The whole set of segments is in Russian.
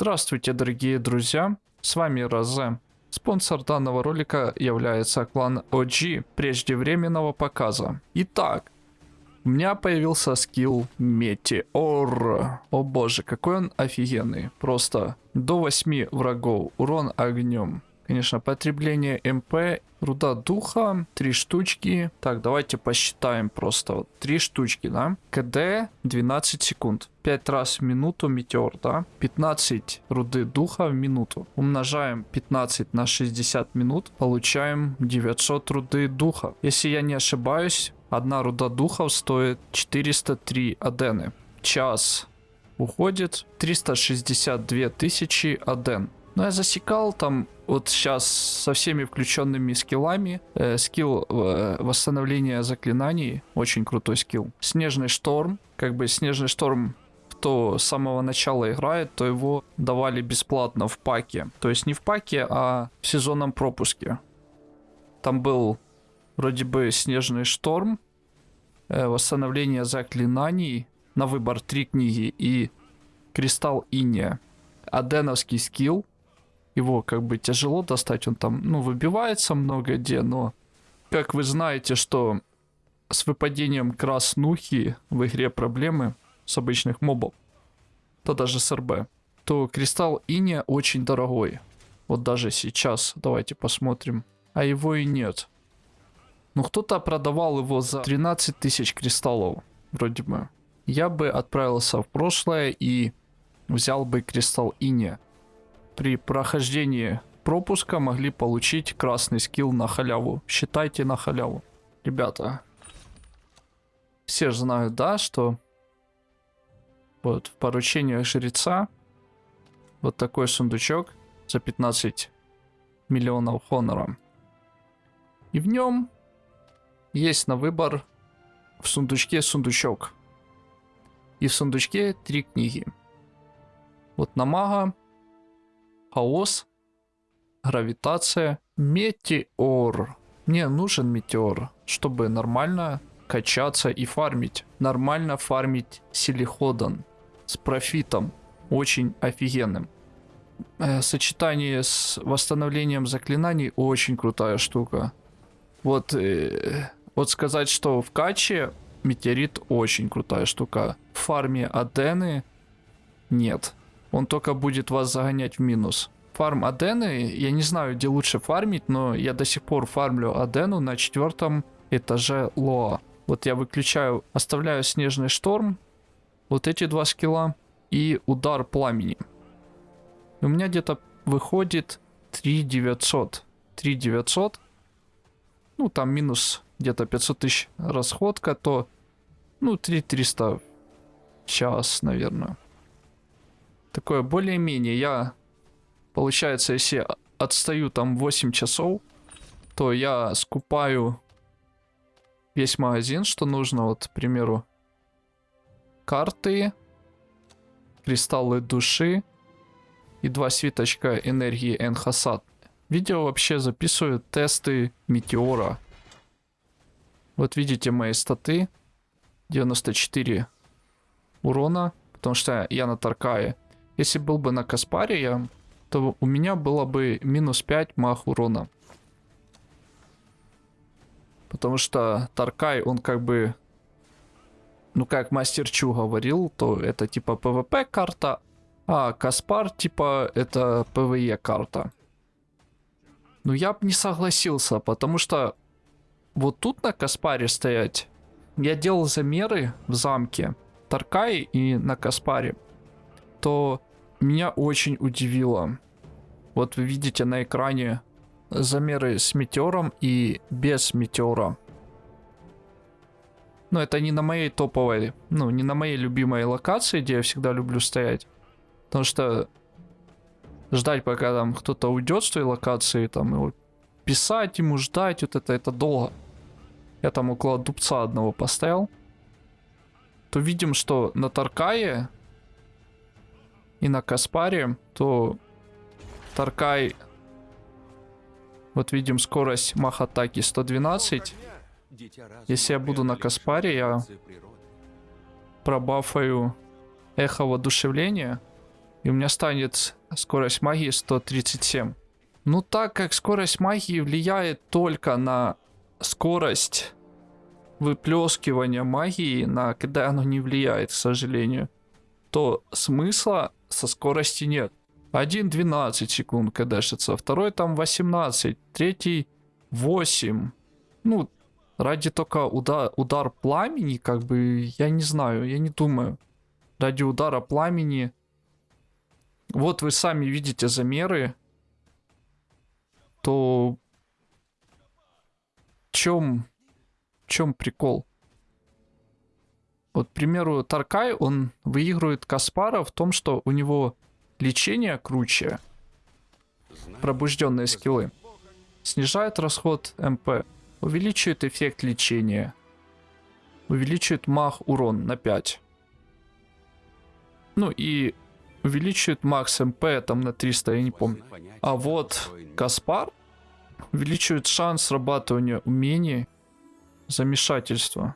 Здравствуйте, дорогие друзья, с вами Розе. Спонсор данного ролика является клан OG преждевременного показа. Итак, у меня появился скилл Метеор. О боже, какой он офигенный. Просто до 8 врагов, урон огнем. Конечно, потребление МП, руда духа, 3 штучки. Так, давайте посчитаем просто. Вот, 3 штучки, да? КД 12 секунд. 5 раз в минуту метеор, да? 15 руды духа в минуту. Умножаем 15 на 60 минут. Получаем 900 руды духа. Если я не ошибаюсь, одна руда духов стоит 403 адены. Час уходит 362 тысячи аден. Но я засекал там вот сейчас со всеми включенными скиллами. Э, скилл э, восстановления заклинаний. Очень крутой скилл. Снежный шторм. Как бы снежный шторм кто с самого начала играет, то его давали бесплатно в паке. То есть не в паке, а в сезонном пропуске. Там был вроде бы снежный шторм, э, восстановление заклинаний, на выбор три книги и кристалл иния. Аденовский скилл, его как бы тяжело достать, он там, ну, выбивается много где, но как вы знаете, что с выпадением краснухи в игре проблемы с обычных мобов, то даже с РБ, то кристалл Иния очень дорогой. Вот даже сейчас, давайте посмотрим. А его и нет. Ну кто-то продавал его за 13 тысяч кристаллов, вроде бы. Я бы отправился в прошлое и взял бы кристалл Иния при прохождении пропуска могли получить красный скилл на халяву. Считайте на халяву. Ребята, все же знают, да, что вот в поручениях жреца вот такой сундучок за 15 миллионов хонора. И в нем есть на выбор в сундучке сундучок. И в сундучке три книги. Вот на мага хаос, гравитация, метеор. Мне нужен метеор, чтобы нормально качаться и фармить. Нормально фармить силиходон с профитом. Очень офигенным. Э, сочетание с восстановлением заклинаний очень крутая штука. Вот, э, вот сказать, что в каче метеорит очень крутая штука. В фарме Адены нет. Он только будет вас загонять в минус. Фарм Адены, я не знаю, где лучше фармить, но я до сих пор фармлю Адену на четвертом этаже Лоа. Вот я выключаю, оставляю Снежный Шторм, вот эти два скилла и Удар Пламени. У меня где-то выходит 3900. 3900. Ну, там минус где-то 500 тысяч расходка, то, ну, 3300 час, наверное такое более-менее. Я, получается, если отстаю там 8 часов, то я скупаю весь магазин, что нужно. Вот, к примеру, карты, кристаллы души и два свиточка энергии Энхасад. Видео вообще записывают тесты Метеора. Вот видите мои статы. 94 урона, потому что я на Таркае. Если был бы на Каспаре я, то у меня было бы минус 5 мах урона. Потому что Таркай, он как бы... Ну, как Мастер Чу говорил, то это типа ПВП карта, а Каспар типа это ПВЕ карта. Ну, я бы не согласился, потому что вот тут на Каспаре стоять... Я делал замеры в замке Таркай и на Каспаре. То меня очень удивило. Вот вы видите на экране замеры с метеором и без метеора. Но это не на моей топовой, ну, не на моей любимой локации, где я всегда люблю стоять. Потому что ждать, пока там кто-то уйдет с той локации, там его писать ему, ждать, вот это, это долго. Я там около дубца одного поставил. То видим, что на Таркае и на Каспаре, то Таркай... Вот видим скорость мах-атаки 112. Если я буду на Каспаре, я пробафаю эхо воодушевления. И у меня станет скорость магии 137. Ну так как скорость магии влияет только на скорость выплескивания магии, на когда оно не влияет, к сожалению, то смысла со скорости нет. Один 12 секунд кдэшится, второй там 18, третий 8. Ну, ради только удар, удар пламени, как бы, я не знаю, я не думаю. Ради удара пламени. Вот вы сами видите замеры. То в чем, в чем прикол? Вот, к примеру, Таркай, он выигрывает Каспара в том, что у него лечение круче. Пробужденные скиллы. Снижает расход МП. Увеличивает эффект лечения. Увеличивает мах урон на 5. Ну и увеличивает макс MP там на 300, я не помню. А вот Каспар увеличивает шанс срабатывания умений замешательства,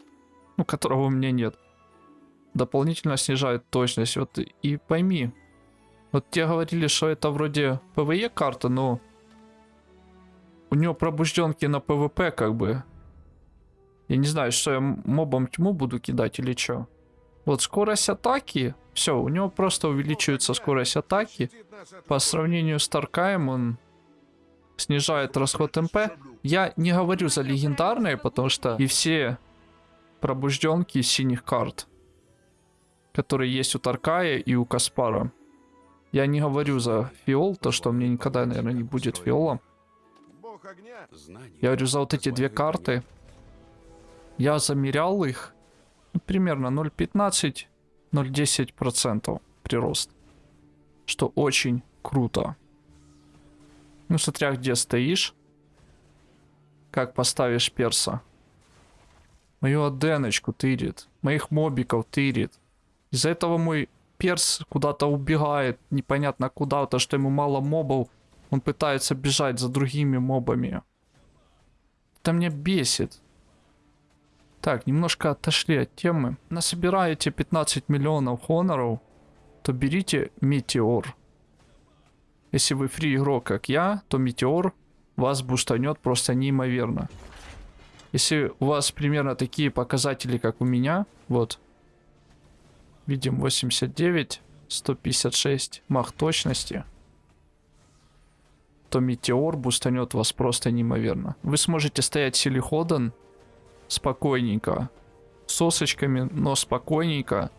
ну которого у меня нет. Дополнительно снижает точность. Вот и пойми, вот те говорили, что это вроде PvE карта, но у него пробужденки на PvP как бы. Я не знаю, что я мобам тьму буду кидать или что. Вот скорость атаки, все, у него просто увеличивается скорость атаки. По сравнению с Таркаем он снижает расход МП. Я не говорю за легендарные, потому что и все пробужденки синих карт, которые есть у Таркая и у Каспара. Я не говорю за фиол, то что мне никогда, наверное, не будет фиола. Я говорю за вот эти две карты. Я замерял их. Ну, примерно 0,15-0,10% прирост. Что очень круто. Ну, смотря где стоишь. Как поставишь перса. Мою аденочку тырит. Моих мобиков тырит. Из-за этого мой перс куда-то убегает. Непонятно куда, то что ему мало мобов. Он пытается бежать за другими мобами. Это меня бесит. Так, немножко отошли от темы. Насобираете 15 миллионов хоноров, то берите Метеор. Если вы фри игрок, как я, то Метеор вас бустанет просто неимоверно. Если у вас примерно такие показатели, как у меня, вот, видим 89, 156 мах точности, то Метеор бустанет вас просто неимоверно. Вы сможете стоять Силиходан спокойненько, сосочками, но спокойненько,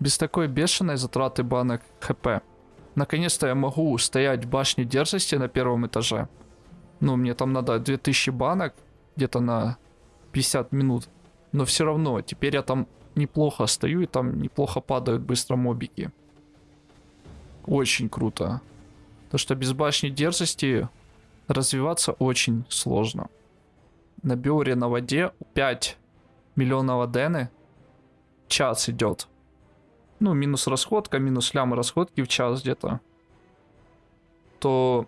без такой бешеной затраты банок ХП. Наконец-то я могу стоять в башне дерзости на первом этаже. Ну, мне там надо 2000 банок, где-то на 50 минут. Но все равно, теперь я там неплохо стою, и там неплохо падают быстро мобики. Очень круто. То, что без башни дерзости развиваться очень сложно. На биоре на воде 5 миллионов адены час идет. Ну, минус расходка, минус лям расходки в час где-то. То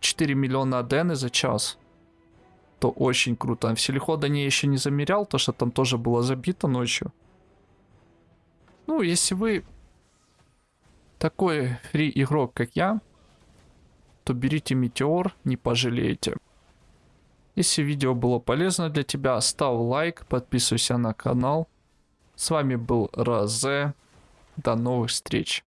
4 миллиона адены за час. То очень круто. В Селиходане я еще не замерял, то что там тоже было забито ночью. Ну, если вы такой фри игрок, как я, то берите Метеор, не пожалеете. Если видео было полезно для тебя, ставь лайк, подписывайся на канал. С вами был Розе. До новых встреч.